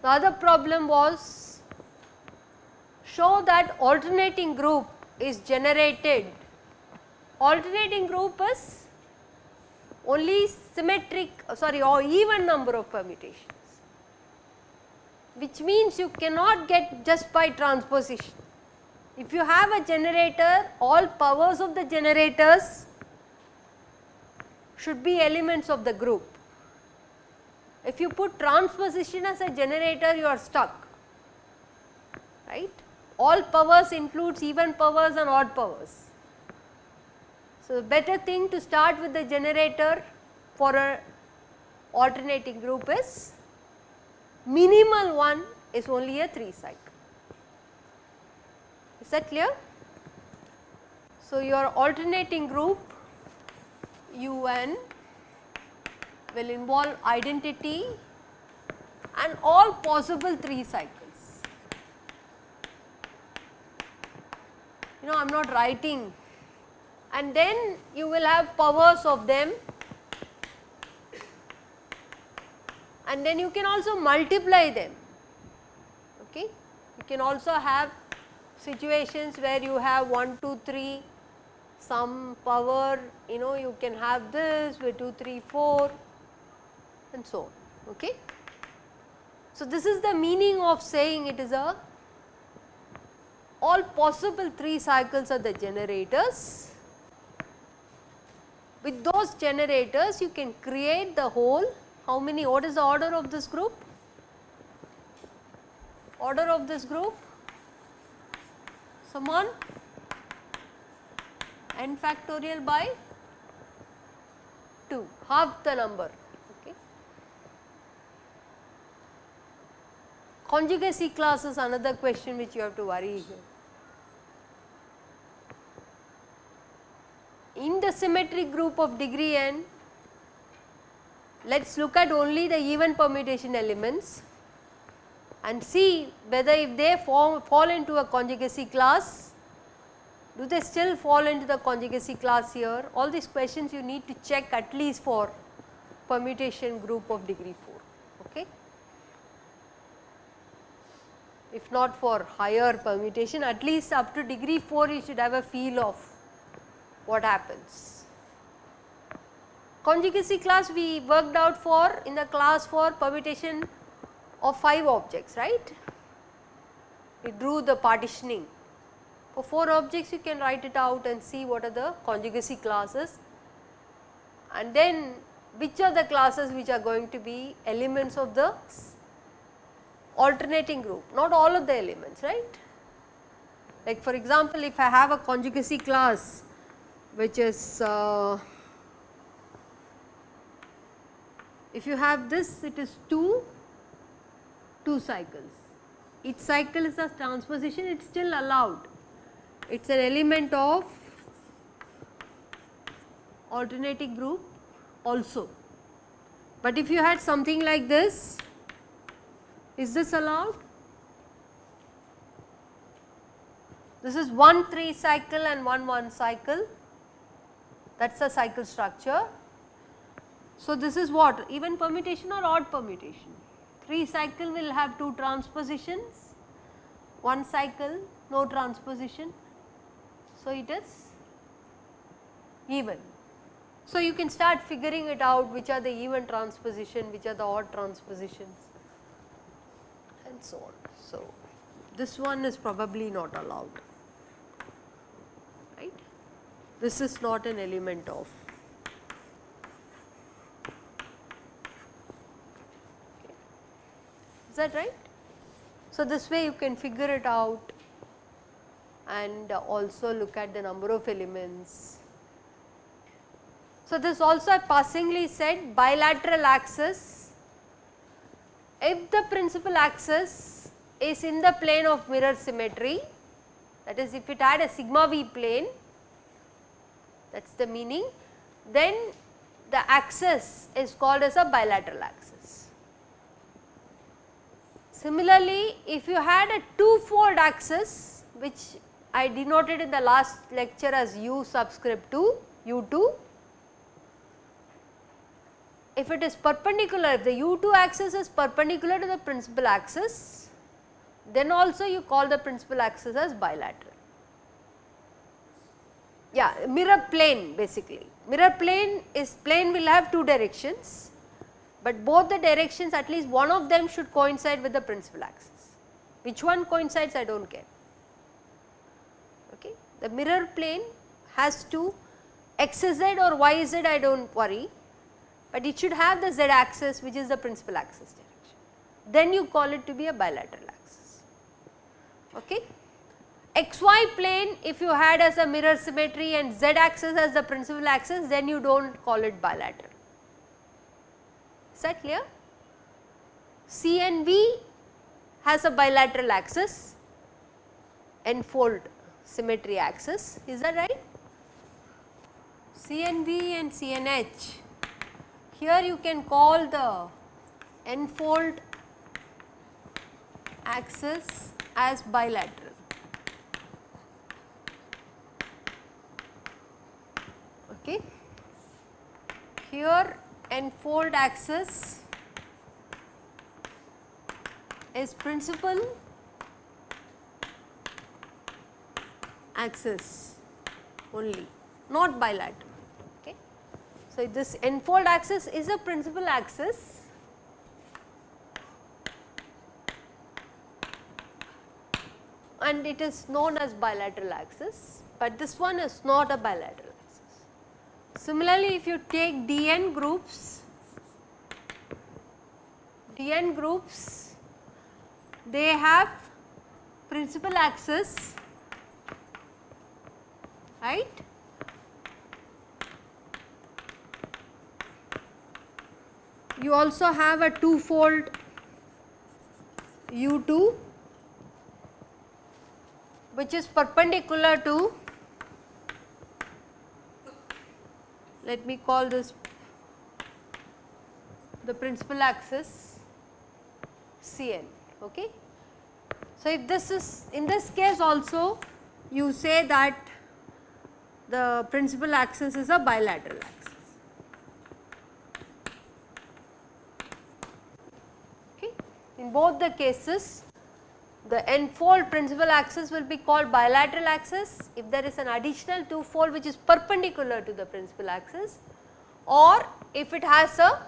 The other problem was show that alternating group is generated. Alternating group is only symmetric uh, sorry or even number of permutations which means you cannot get just by transposition. If you have a generator all powers of the generators should be elements of the group. If you put transposition as a generator you are stuck right. All powers includes even powers and odd powers. So, the better thing to start with the generator for a alternating group is minimal one is only a 3 cycle. Is that clear? So, your alternating group UN will involve identity and all possible 3 cycles. You know I am not writing and then you will have powers of them and then you can also multiply them okay. You can also have situations where you have 1, 2, 3 some power you know you can have this with 2, 3, 4 and so on okay. So this is the meaning of saying it is a all possible 3 cycles are the generators with those generators you can create the whole how many what is the order of this group? Order of this group someone n factorial by 2 half the number okay. Conjugacy class is another question which you have to worry here. in the symmetric group of degree n, let us look at only the even permutation elements and see whether if they form, fall into a conjugacy class, do they still fall into the conjugacy class here? All these questions you need to check at least for permutation group of degree 4. Okay. If not for higher permutation, at least up to degree 4 you should have a feel of what happens. Conjugacy class we worked out for in the class for permutation of 5 objects right. We drew the partitioning. For 4 objects you can write it out and see what are the conjugacy classes and then which are the classes which are going to be elements of the alternating group, not all of the elements right. Like for example, if I have a conjugacy class which is uh, if you have this it is 2 2 cycles. Each cycle is a transposition it is still allowed. It is an element of alternating group also. But if you had something like this is this allowed? This is one 3 cycle and one 1 cycle. That is the cycle structure. So, this is what even permutation or odd permutation 3 cycle will have 2 transpositions, 1 cycle no transposition. So, it is even. So, you can start figuring it out which are the even transposition, which are the odd transpositions and so on. So, this one is probably not allowed. Right. This is not an element of. That right? So, this way you can figure it out and also look at the number of elements. So, this also I passingly said bilateral axis, if the principal axis is in the plane of mirror symmetry that is if it had a sigma v plane that is the meaning. Then the axis is called as a bilateral axis. Similarly, if you had a two-fold axis which I denoted in the last lecture as u subscript 2 u2 if it is perpendicular if the u2 axis is perpendicular to the principal axis then also you call the principal axis as bilateral. Yeah mirror plane basically mirror plane is plane will have two directions but both the directions at least one of them should coincide with the principal axis which one coincides I do not care okay. The mirror plane has to xz or yz I do not worry but it should have the z axis which is the principal axis direction. Then you call it to be a bilateral axis. Okay. xy plane if you had as a mirror symmetry and z axis as the principal axis then you do not call it bilateral. Is that clear? CNV has a bilateral axis n-fold symmetry axis is that right? CNV and CNH here you can call the n-fold axis as bilateral. Okay. Here n-fold axis is principal axis only not bilateral. Okay. So, this n-fold axis is a principal axis and it is known as bilateral axis, but this one is not a bilateral. Similarly, if you take dn groups, dn groups they have principal axis right? You also have a two-fold u2 which is perpendicular to let me call this the principal axis Cn okay. So, if this is in this case also you say that the principal axis is a bilateral axis. Okay. In both the cases the n-fold principal axis will be called bilateral axis if there is an additional two fold which is perpendicular to the principal axis or if it has a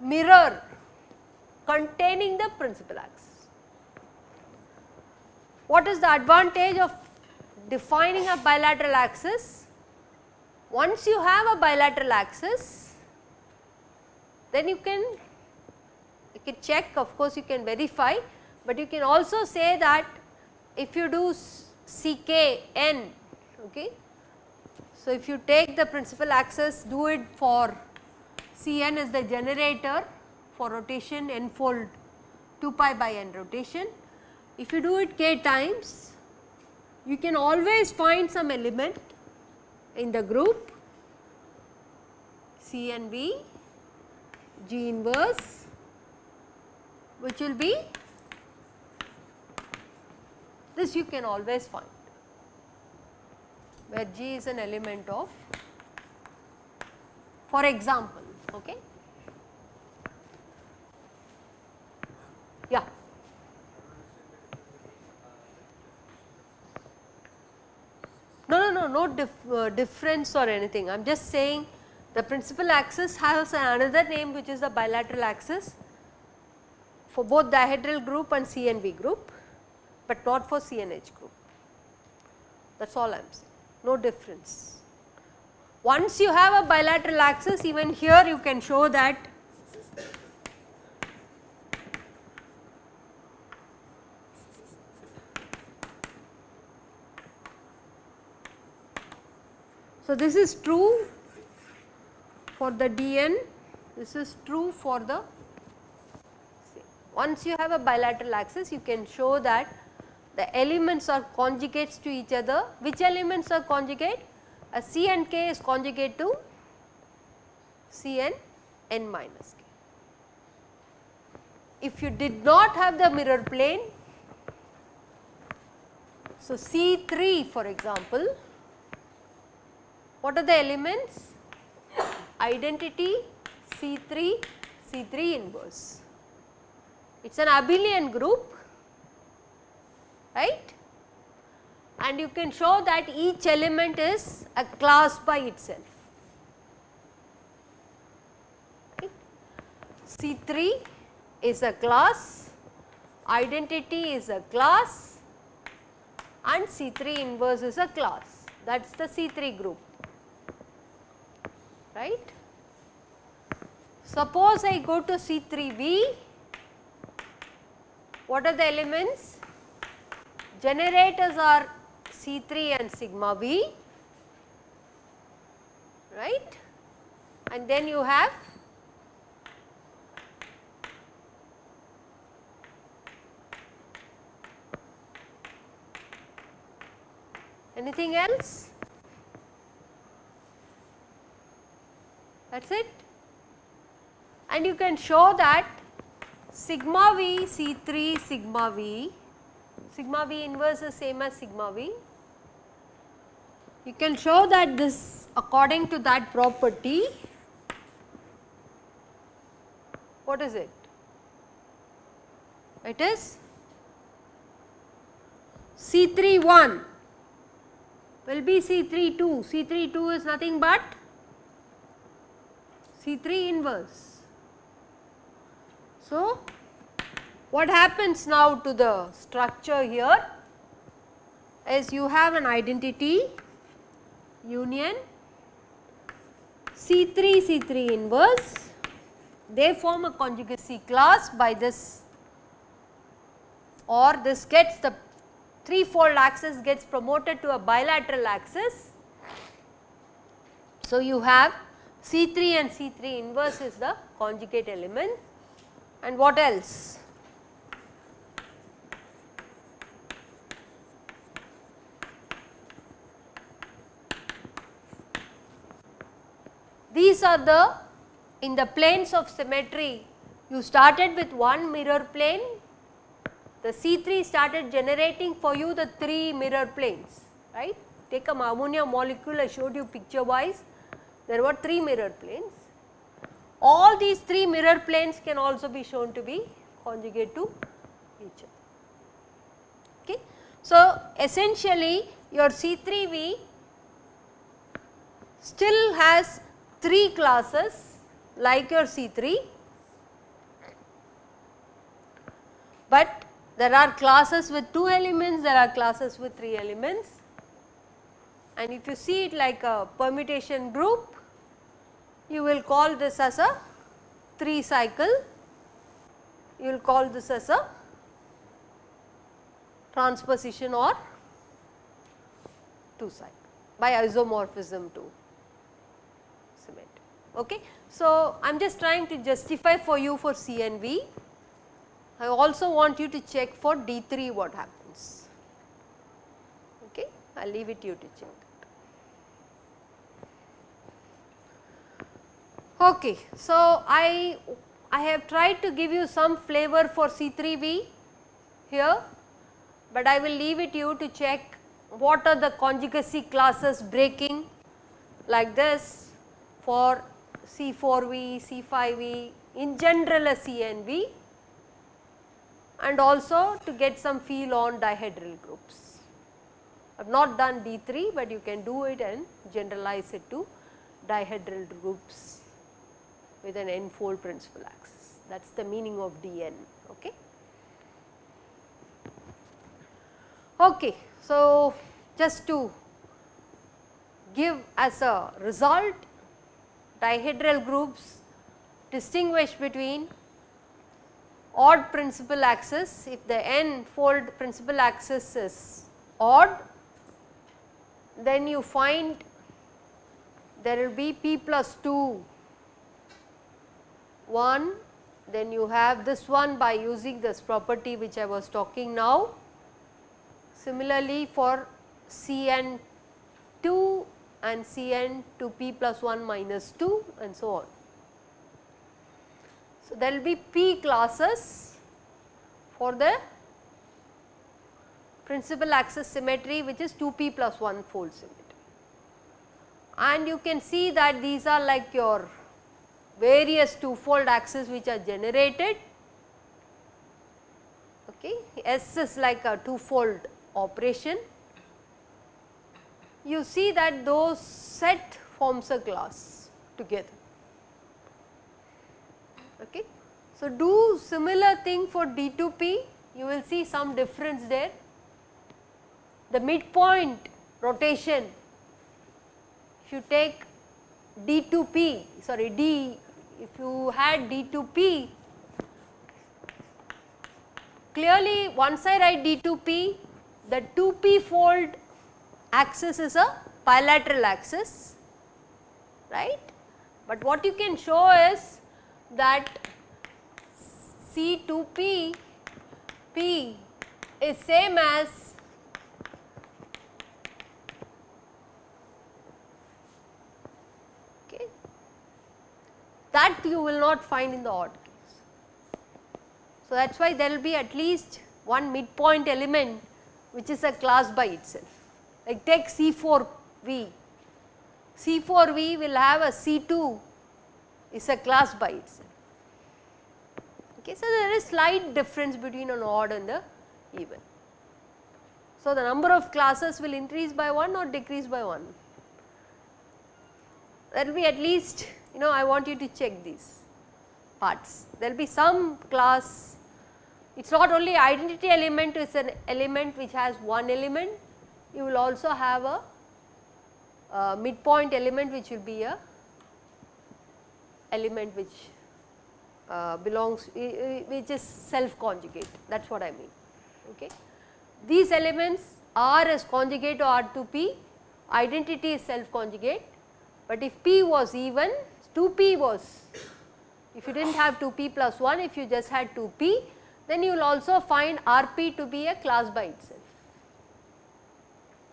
mirror containing the principal axis. What is the advantage of defining a bilateral axis? Once you have a bilateral axis then you can you can check of course you can verify, but you can also say that if you do Ckn okay. So, if you take the principal axis do it for Cn is the generator for rotation n fold 2 pi by n rotation. If you do it k times you can always find some element in the group CNV G inverse which will be this you can always find where G is an element of for example okay. Yeah. No, no, no, no dif uh, difference or anything. I am just saying the principal axis has another name which is the bilateral axis for both dihedral group and CNV group, but not for CNH group. That is all I am saying, no difference. Once you have a bilateral axis, even here you can show that So, this is true for the DN, this is true for the once you have a bilateral axis you can show that the elements are conjugates to each other. Which elements are conjugate? A C and K is conjugate to C and N minus K. if you did not have the mirror plane, so C3 for example, what are the elements? Identity C3, C3 inverse. It is an abelian group, right? And you can show that each element is a class by itself. C3 is a class, identity is a class and C3 inverse is a class that is the C3 group right. Suppose I go to C3V, what are the elements? Generators are C3 and sigma V right and then you have Anything else? That is it. And you can show that sigma V C3 sigma V, sigma V inverse is same as sigma V. You can show that this according to that property, what is it? It is C3 1 will be C3 2, C3 2 is nothing but C3 inverse. So, what happens now to the structure here is you have an identity union C3 C3 inverse they form a conjugacy class by this or this gets the three-fold axis gets promoted to a bilateral axis. So, you have C3 and C3 inverse is the conjugate element and what else? These are the in the planes of symmetry you started with one mirror plane the C3 started generating for you the 3 mirror planes, right. Take a ammonia molecule I showed you picture wise, there were 3 mirror planes. All these 3 mirror planes can also be shown to be conjugate to each other. Okay. So, essentially your C3V still has 3 classes like your C3, but there are classes with 2 elements, there are classes with 3 elements. And if you see it like a permutation group, you will call this as a 3 cycle, you will call this as a transposition or 2 cycle by isomorphism to symmetry. Okay. So, I am just trying to justify for you for CNV I also want you to check for D3 what happens. Okay. I will leave it you to check. Okay. So, I, I have tried to give you some flavor for C3V here, but I will leave it you to check what are the conjugacy classes breaking like this for C4V, C5V, in general a CNV and also to get some feel on dihedral groups. I have not done D3, but you can do it and generalize it to dihedral groups with an n-fold principal axis. That is the meaning of Dn. Okay. Okay. So, just to give as a result dihedral groups distinguish between odd principal axis, if the n fold principal axis is odd, then you find there will be p plus 2 1, then you have this one by using this property which I was talking now. Similarly, for Cn 2 and Cn to p plus 1 minus 2 and so on. So, there will be p classes for the principal axis symmetry which is 2p plus 1 fold symmetry. And you can see that these are like your various two fold axes which are generated. Okay. S is like a two fold operation. You see that those set forms a class together. Okay. So, do similar thing for D2P you will see some difference there. The midpoint rotation if you take D2P sorry D if you had D2P clearly once I write D2P the 2P fold axis is a bilateral axis right. But what you can show is that C2P P is same as okay that you will not find in the odd case. So, that is why there will be at least one midpoint element which is a class by itself like take C4V, C4V will have a C2 is a class by itself. Okay, so, there is slight difference between an odd and the even. So, the number of classes will increase by 1 or decrease by 1. There will be at least you know I want you to check these parts. There will be some class, it is not only identity element, it is an element which has one element, you will also have a, midpoint element which will be a element which uh, belongs which is self conjugate that is what I mean. Okay. These elements R is conjugate to R2P, identity is self conjugate, but if P was even 2P was if you did not have 2P plus 1 if you just had 2P then you will also find RP to be a class by itself.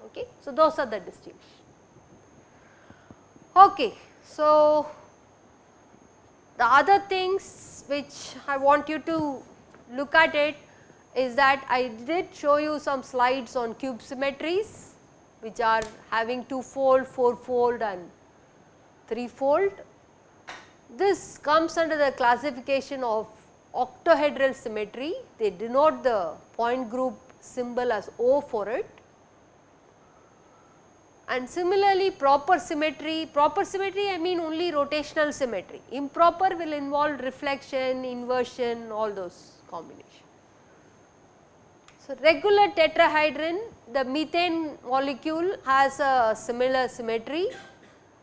Okay. So, those are the distinctions. Okay. So, the other things which I want you to look at it is that I did show you some slides on cube symmetries which are having 2 fold, 4 fold and 3 fold. This comes under the classification of octahedral symmetry, they denote the point group symbol as O for it and similarly proper symmetry, proper symmetry I mean only rotational symmetry, improper will involve reflection, inversion all those combination. So, regular tetrahedron the methane molecule has a similar symmetry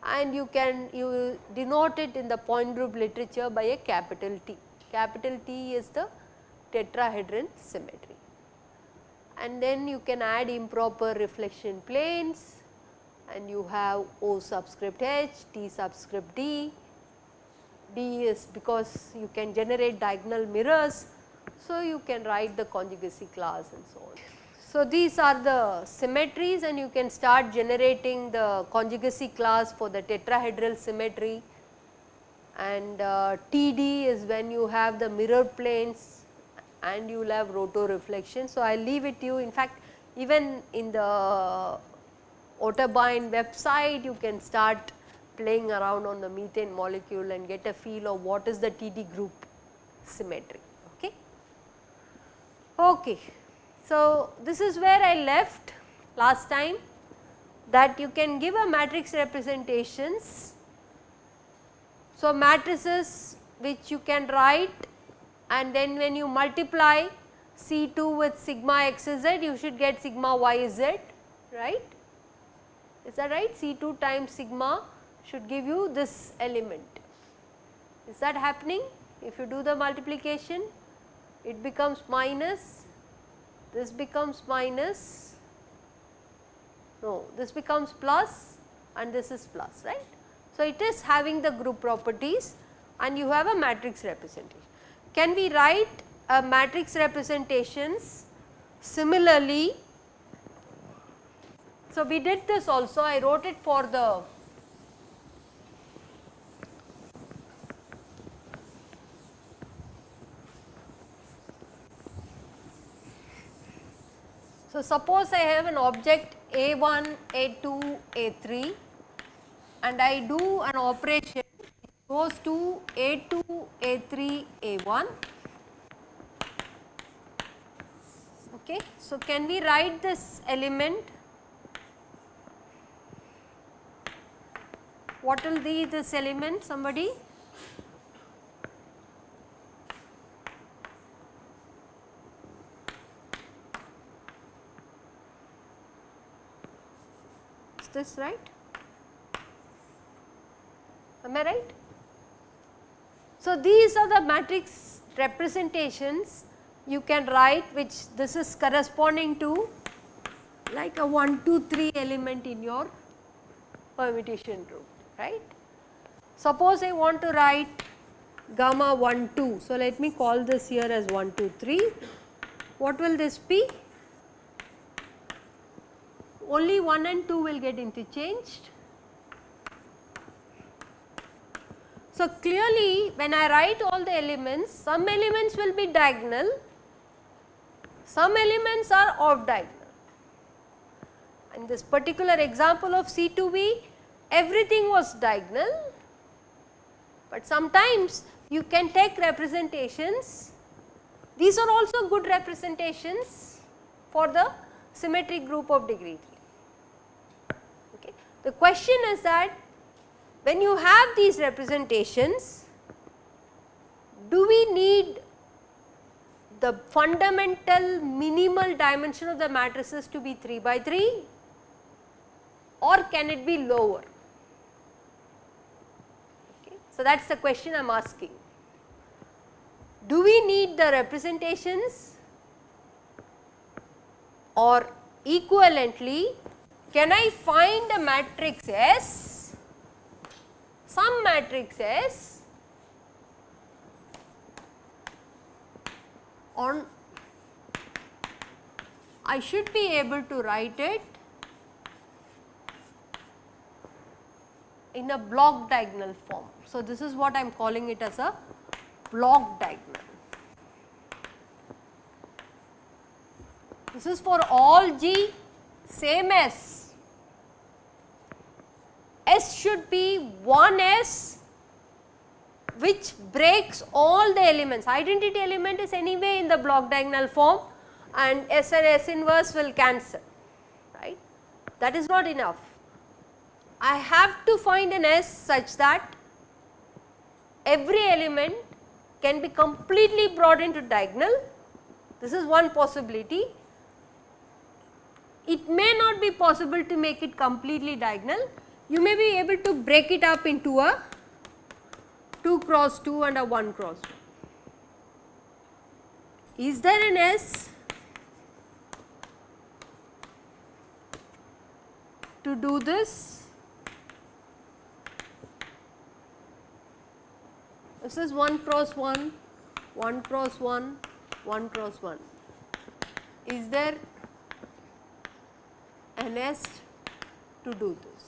and you can you denote it in the point group literature by a capital T. Capital T is the tetrahedron symmetry and then you can add improper reflection planes and you have O subscript H, T subscript D, D is because you can generate diagonal mirrors. So, you can write the conjugacy class and so on. So, these are the symmetries and you can start generating the conjugacy class for the tetrahedral symmetry and uh, TD is when you have the mirror planes and you will have roto reflection. So, I leave it to you in fact even in the Otterbein website you can start playing around on the methane molecule and get a feel of what is the TD group symmetry. Okay. okay. So, this is where I left last time that you can give a matrix representations. So, matrices which you can write and then when you multiply C2 with sigma xz you should get sigma yz right is that right C2 times sigma should give you this element. Is that happening? If you do the multiplication it becomes minus, this becomes minus, no this becomes plus and this is plus right. So, it is having the group properties and you have a matrix representation. Can we write a matrix representations similarly so, we did this also I wrote it for the So, suppose I have an object A1, A2, A3 and I do an operation goes to A2, A3, A1. Okay. So, can we write this element? What will be this element somebody? Is this right? Am I right? So, these are the matrix representations you can write which this is corresponding to like a 1, 2, 3 element in your permutation group, right. Suppose I want to write gamma 1, 2. So, let me call this here as 1, 2, 3. What will this be? Only 1 and 2 will get interchanged So, clearly when I write all the elements, some elements will be diagonal, some elements are off diagonal. In this particular example of C2V, everything was diagonal, but sometimes you can take representations. These are also good representations for the symmetric group of degree 3. Okay. The question is that when you have these representations, do we need the fundamental minimal dimension of the matrices to be 3 by 3 or can it be lower? So, that is the question I am asking. Do we need the representations or equivalently can I find a matrix S some matrix S on I should be able to write it in a block diagonal form. So, this is what I am calling it as a block diagonal. This is for all G same as S should be one S which breaks all the elements. Identity element is anyway in the block diagonal form and S and S inverse will cancel, right. That is not enough. I have to find an S such that every element can be completely brought into diagonal. This is one possibility. It may not be possible to make it completely diagonal, you may be able to break it up into a 2 cross 2 and a 1 cross 1. Is there an S to do this? This is 1 cross 1, 1 cross 1, 1 cross 1. Is there an S to do this?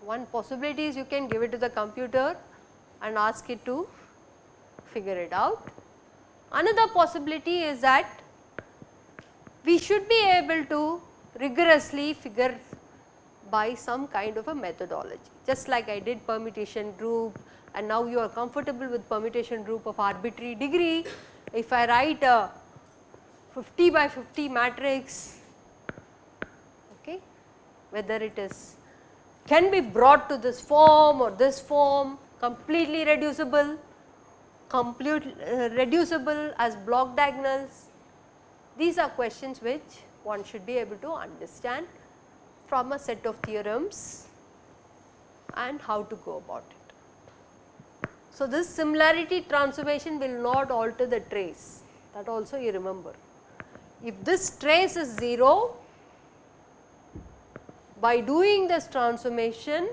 One possibility is you can give it to the computer and ask it to figure it out. Another possibility is that we should be able to rigorously figure by some kind of a methodology just like I did permutation group and now you are comfortable with permutation group of arbitrary degree. If I write a 50 by 50 matrix okay, whether it is can be brought to this form or this form completely reducible, complete uh, reducible as block diagonals. These are questions which one should be able to understand from a set of theorems and how to go about it. So, this similarity transformation will not alter the trace that also you remember. If this trace is 0 by doing this transformation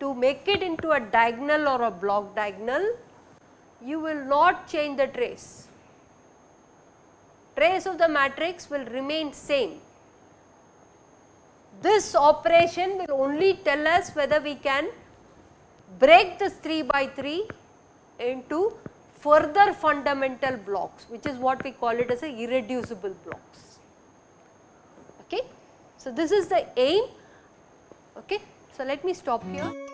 to make it into a diagonal or a block diagonal, you will not change the trace. Trace of the matrix will remain same. This operation will only tell us whether we can break this 3 by 3 into further fundamental blocks which is what we call it as a irreducible blocks. Okay. So, this is the aim. Okay. So, let me stop here.